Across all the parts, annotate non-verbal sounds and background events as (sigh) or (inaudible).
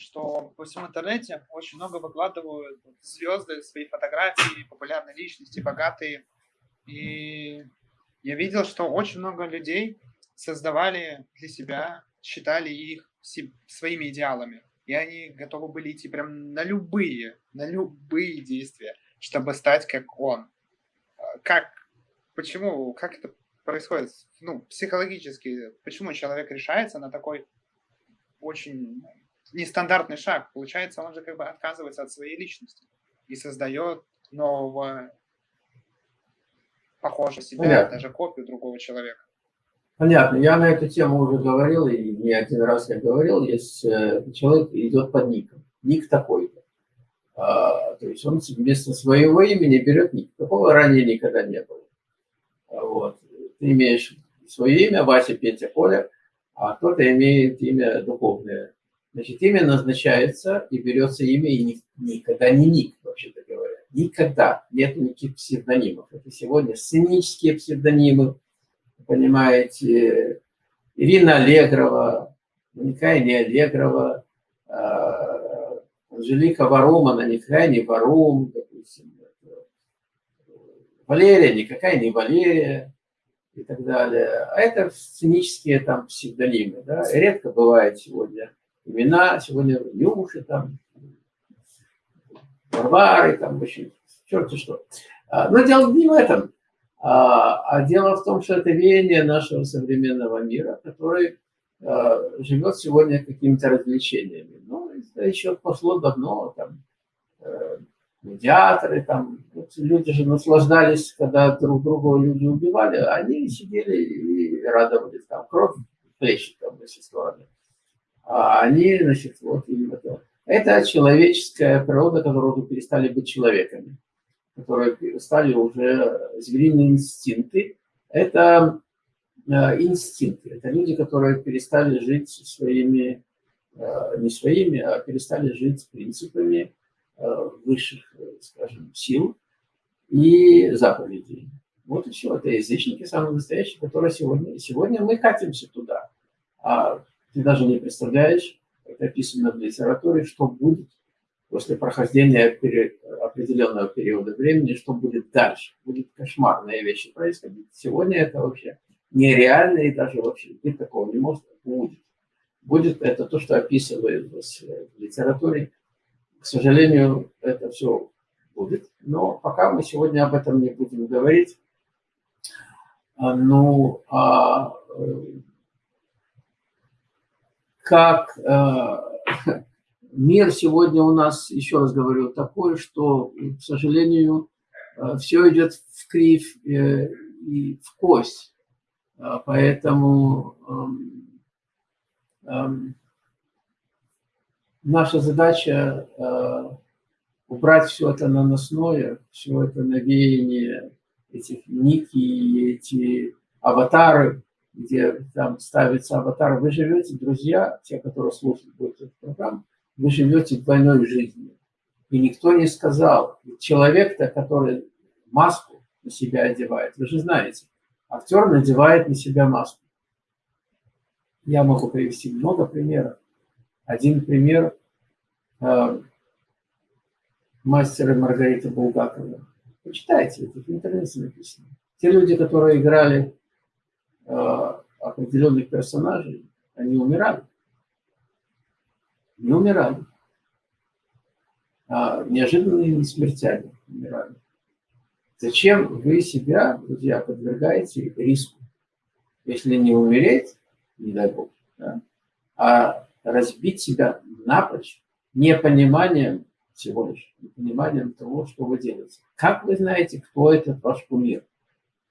что по всему интернете очень много выкладывают звезды, свои фотографии, популярные личности, богатые. И я видел, что очень много людей создавали для себя, считали их своими идеалами. И они готовы были идти прям на любые, на любые действия, чтобы стать как он. А, как, почему, как это происходит, ну, психологически, почему человек решается на такой очень нестандартный шаг. Получается, он же как бы отказывается от своей личности и создает нового, похожего себя, Понятно. даже копию другого человека. Понятно. Я на эту тему уже говорил, и не один раз я говорил, есть э, человек идет под ником. Ник такой-то. А, то есть он вместо своего имени берет ник. Такого ранее никогда не было. А вот. Ты имеешь свое имя, Вася, Петя, Коля, а кто-то имеет имя духовное. Значит, имя назначается и берется имя, и никогда не ник, вообще-то говоря. Никогда нет никаких псевдонимов. Это сегодня сценические псевдонимы, понимаете, Ирина Аллегрова, никакая не Аллегрова, а, Анжелика Варум, она никакая не Варум, допустим. Валерия никакая не Валерия и так далее. А это сценические там псевдонимы. Да? Редко бывает сегодня имена, сегодня Нюши там, Варвары, там, в общем, черти что. А, но дело не в этом. А, а дело в том, что это веяние нашего современного мира, который а, живет сегодня какими-то развлечениями. Ну, это еще пошло давно, там, э, медиаторы, там, люди же наслаждались, когда друг друга люди убивали, они сидели и радовались, там, кровь плещет там все стороны. А они, значит, вот именно это. Это человеческая природа, которая уже перестали быть человеками которые стали уже звериные инстинкты, это э, инстинкты. Это люди, которые перестали жить своими, э, не своими, а перестали жить принципами э, высших, скажем, сил и заповедей. Вот и все. Это язычники самые настоящие, которые сегодня... Сегодня мы катимся туда. А ты даже не представляешь, это описано в литературе, что будет после прохождения определенного периода времени, что будет дальше. Будет кошмарные вещи происходить. Сегодня это вообще нереально, и даже вообще быть такого не может. Будет. Будет это то, что описывается в литературе. К сожалению, это все будет. Но пока мы сегодня об этом не будем говорить. А, ну, а э, как а, (laughs) мир сегодня у нас, еще раз говорю, такой, что, к сожалению, э, все идет в кривь э, и в кость. А, поэтому эм, эм, наша задача э, убрать все это наносное, все это навеяние этих ники, эти аватары, где там ставится аватар. Вы живете, друзья, те, которые слушают будет эту программу, вы живете двойной жизнью. И никто не сказал, человек-то, который маску на себя одевает, вы же знаете, актер надевает на себя маску. Я могу привести много примеров. Один пример э, мастера Маргарита Булгакова. Почитайте, это в интернете написано. Те люди, которые играли определенных персонажей, они умирали не умирали. А неожиданными смертями умирали. Зачем вы себя, друзья, подвергаете риску? Если не умереть, не дай бог, да, а разбить себя напрочь непониманием всего лишь, непониманием того, что вы делаете. Как вы знаете, кто этот ваш кумир?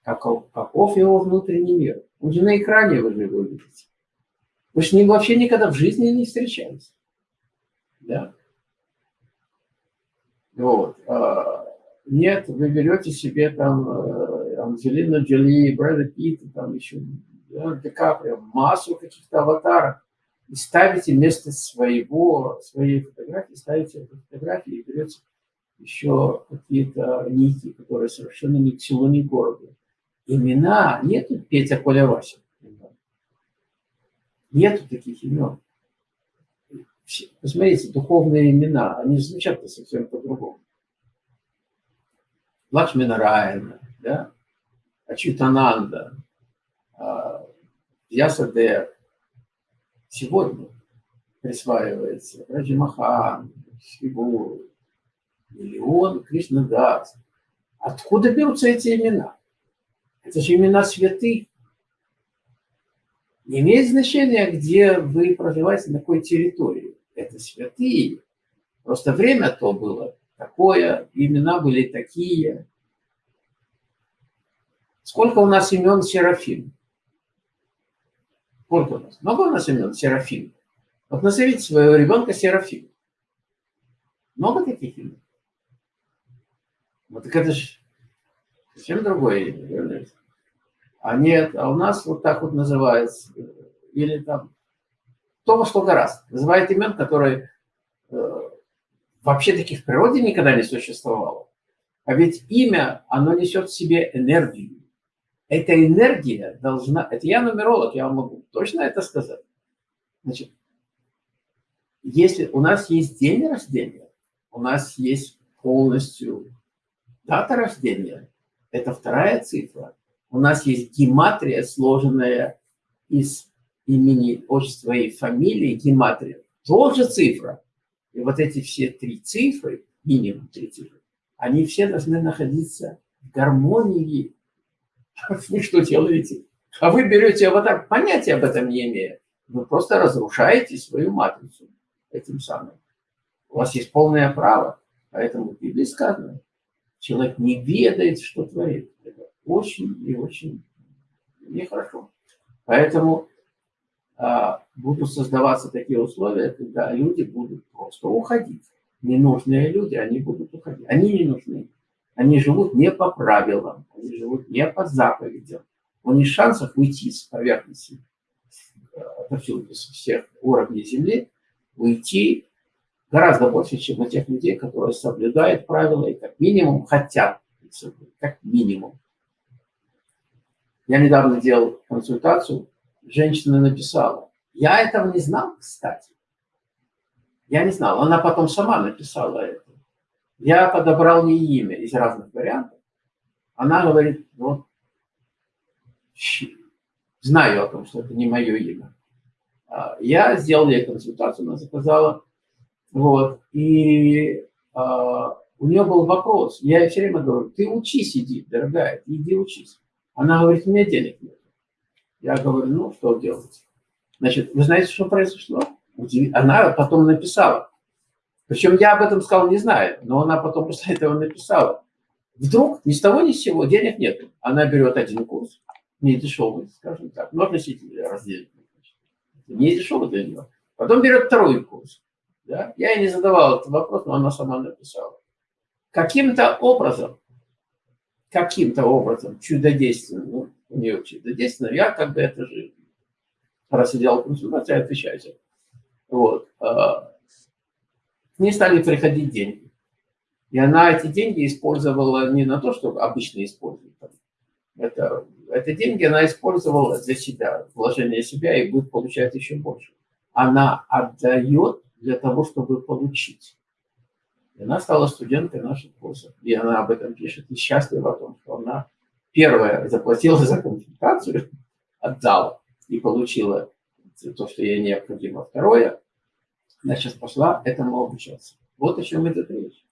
Каков, каков его внутренний мир? Он же на экране вы же его видите. Вы же вообще никогда в жизни не встречались. Да? Вот. А, нет, вы берете себе там э, Анджелина Джоли, Брэда Питта, там еще Ди Каприо, массу каких-то аватаров, и ставите вместо своего, своей фотографии, ставите эту фотографию и берете еще какие-то нити, которые совершенно ни к селу, ни к городу. Имена нету Петя Коля Вася. Нету таких имен Посмотрите, духовные имена, они звучат совсем по-другому. Лакшмина Райана, да? Ачутананда, Ясадев. Сегодня присваивается Раджимахан, Шиву, миллион Кришнадас. Откуда берутся эти имена? Это же имена святых. Не имеет значения, где вы проживаете, на какой территории. Это святые. Просто время то было такое, имена были такие. Сколько у нас имен Серафим? Сколько у нас? Много у нас имен Серафим? Вот назовите своего ребенка Серафим. Много таких имен? Вот так это же совсем другое имя. А нет, а у нас вот так вот называется. Или там кто во что гораздо. Называет имен, которые э, вообще таких в природе никогда не существовало. А ведь имя, оно несет в себе энергию. Эта энергия должна... Это я нумеролог, я вам могу точно это сказать. Значит, если у нас есть день рождения, у нас есть полностью дата рождения, это вторая цифра. У нас есть гематрия, сложенная из имени, отчества и фамилии, гематрия, тоже цифра. И вот эти все три цифры, минимум три цифры, они все должны находиться в гармонии. (laughs) Вы что делаете? А вы берете вот так, понятия об этом не имея. Вы просто разрушаете свою матрицу этим самым. У вас есть полное право. Поэтому в Библии сказано, человек не ведает, что творит. Очень и очень нехорошо. Поэтому а, будут создаваться такие условия, когда люди будут просто уходить. Ненужные люди, они будут уходить. Они не нужны. Они живут не по правилам, они живут не по заповедям. У них шансов уйти с поверхности, э, отовсюду, с всех уровней Земли, уйти гораздо больше, чем у тех людей, которые соблюдают правила и как минимум хотят как минимум. Я недавно делал консультацию, женщина написала. Я этого не знал, кстати. Я не знал. Она потом сама написала это. Я подобрал ей имя из разных вариантов. Она говорит, вот, знаю о том, что это не мое имя. А, я сделал ей консультацию, она заказала вот. И а, у нее был вопрос. Я ей все время говорю, ты учись, иди, дорогая, иди учись. Она говорит, у меня денег нет. Я говорю, ну, что делать? Значит, вы знаете, что произошло? Она потом написала. Причем я об этом сказал, не знаю, но она потом после этого написала. Вдруг ни с того ни с сего денег нет. Она берет один курс, не дешевый, скажем так, но относительно раздельный. Не дешевый для нее. Потом берет второй курс. Да? Я ей не задавал этот вопрос, но она сама написала. Каким-то образом, каким-то образом, чудодейственным, ну, у нее чудодейственно, я как бы это же, раз я делал консультацию, отвечайте. Вот. А, к ней стали приходить деньги. И она эти деньги использовала не на то, что обычно используют. Это, это деньги она использовала для себя, вложение себя, и будет получать еще больше. Она отдает для того, чтобы получить. И она стала студенткой наших курсов. И она об этом пишет и счастлива о том, что она первая заплатила за консультацию, отдала и получила то, что ей необходимо. Второе, она сейчас пошла этому обучаться. Вот о чем идет речь.